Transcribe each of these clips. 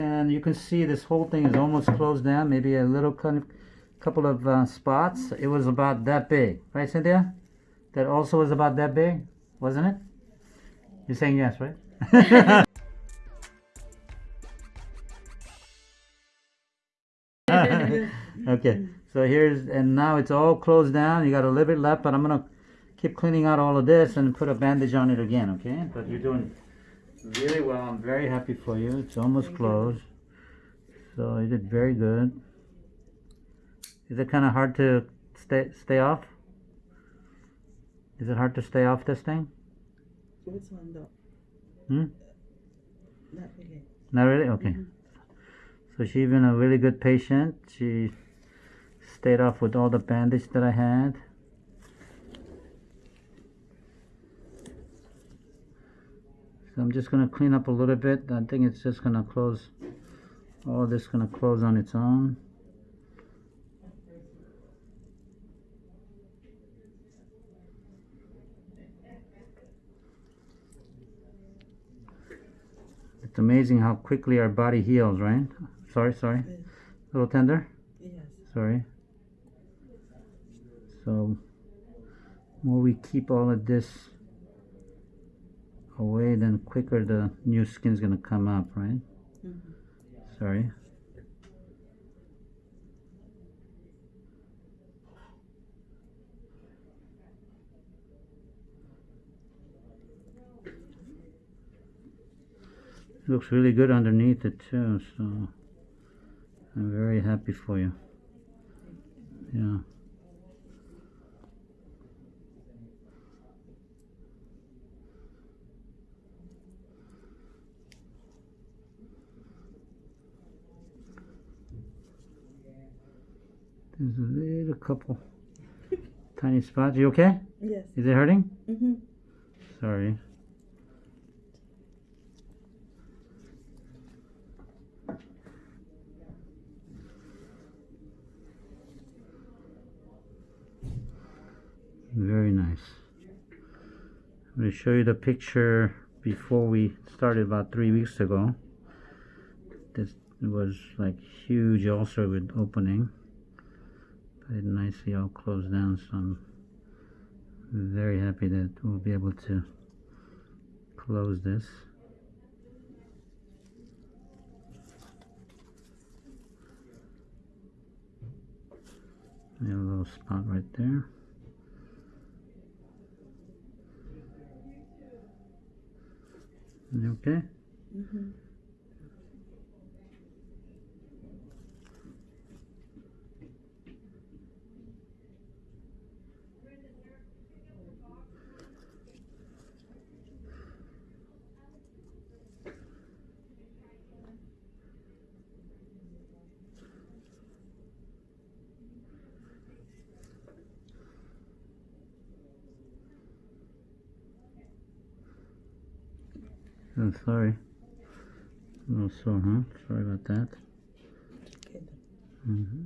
And you can see this whole thing is almost closed down, maybe a little kind of, couple of uh, spots. It was about that big, right, Cynthia? That also was about that big, wasn't it? You're saying yes, right? okay, so here's, and now it's all closed down. You got a little bit left, but I'm gonna keep cleaning out all of this and put a bandage on it again, okay? But you're doing really well. I'm very happy for you. It's almost Thank you. closed. So you did very good. Is it kind of hard to stay stay off? Is it hard to stay off this thing? Which one though? Hmm? Not really. Not really? Okay. So she's been a really good patient. She stayed off with all the bandage that I had. I'm just gonna clean up a little bit. I think it's just gonna close. All this gonna close on its own. It's amazing how quickly our body heals, right? Sorry, sorry. Yes. A little tender? Yes. Sorry. So, more we keep all of this away, then quicker the new skin's gonna come up, right? Mhm. Sorry. Looks really good underneath it too, so I'm very happy for you. Yeah. There's a little couple tiny spots. You okay? Yes. Is it hurting? Mm-hmm. Sorry. Very nice. I'm going to show you the picture before we started about three weeks ago. This was like huge ulcer with opening. It nicely all closed down, so I'm very happy that we'll be able to close this. A little spot right there. Okay? Mm-hmm. Oh, sorry. A little sore, huh? Sorry about that. Okay. hmm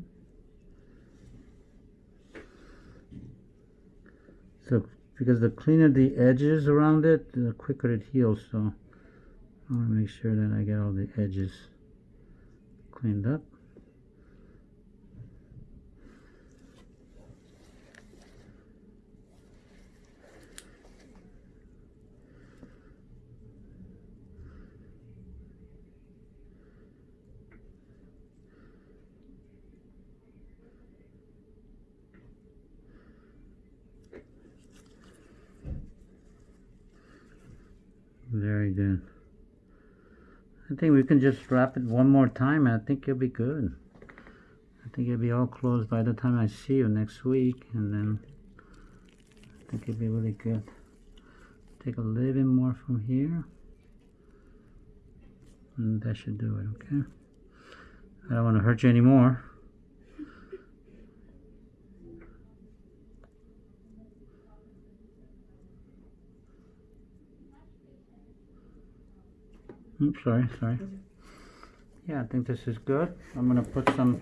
So, because the cleaner the edges around it, the quicker it heals. So, I want to make sure that I get all the edges cleaned up. Very good. I think we can just wrap it one more time. and I think it'll be good. I think it'll be all closed by the time I see you next week, and then I think you'll be really good. Take a little bit more from here, and that should do it. Okay. I don't want to hurt you anymore. Oops, sorry, sorry. Yeah, I think this is good. I'm gonna put some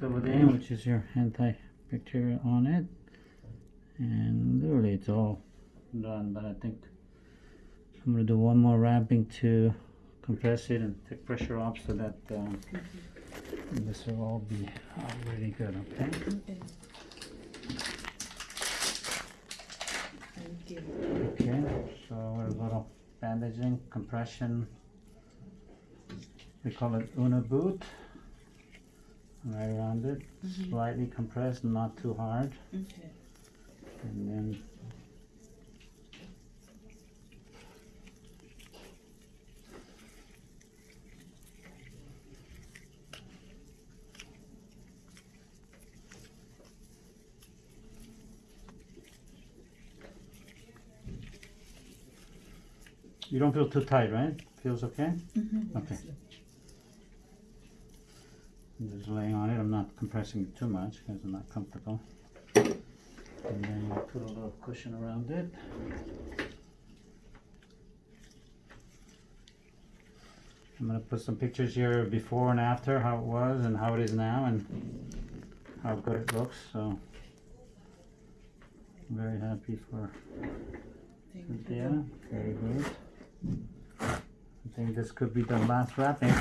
Silvadene, which is your antibacterial on it. And literally it's all done, but I think I'm gonna do one more wrapping to compress it and take pressure off so that um, this will all be uh, really good, okay? Okay. Thank you. Okay, so a little bandaging, compression. We call it Unna boot. Right around it, slightly compressed, not too hard, Okay. and then You don't feel too tight, right? Feels okay? Mm-hmm. Okay. I'm just laying on it. I'm not compressing it too much because I'm not comfortable. And then we'll put a little cushion around it. I'm gonna put some pictures here before and after, how it was and how it is now and how good it looks, so. I'm very happy for Cynthia, very good. I think this could be the last wrapping.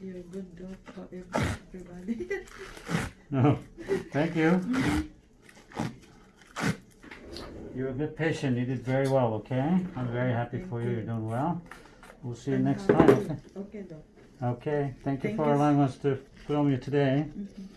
You're a good dog for everybody. No, oh, thank you. You're a good patient. You did very well, okay? I'm very happy Thank for you. you. You're doing well. We'll see you next time, okay? dog. Okay, thank you for you. allowing us to film you today. Mm-hmm.